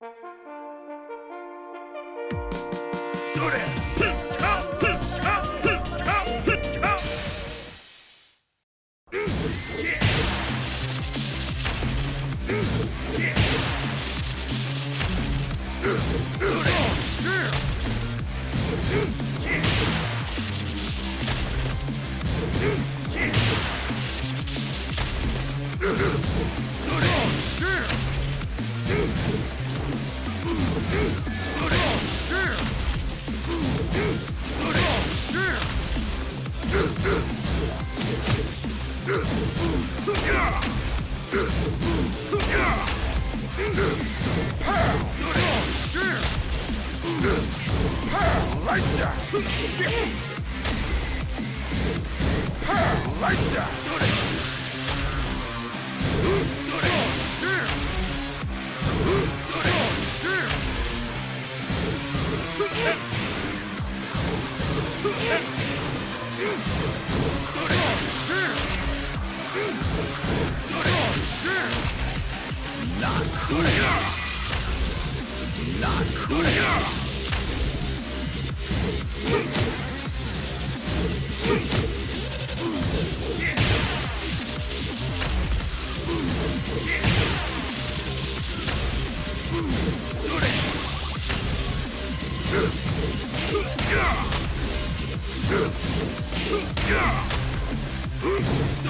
Dude! Like that! ど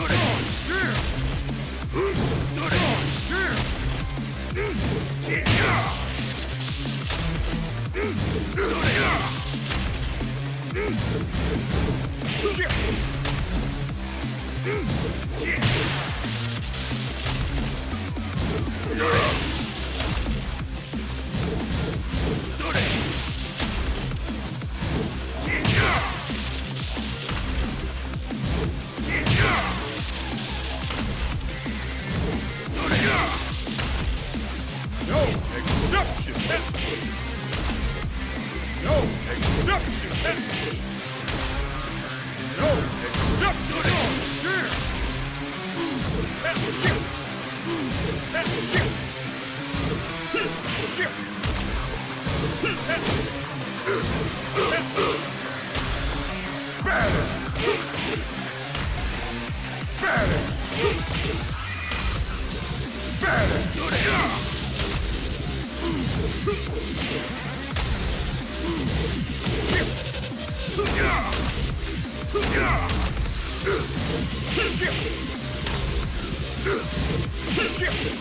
れ Shit! No! Exceptional! Yeah! Ten! Good! Yeah! Shit!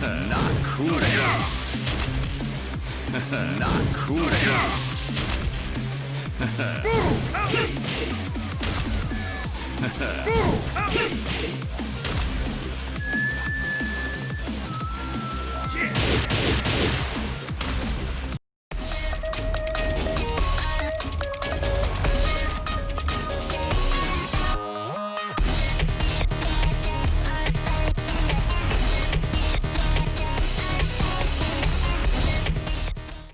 Not cool. Not cool. Boom! Boom!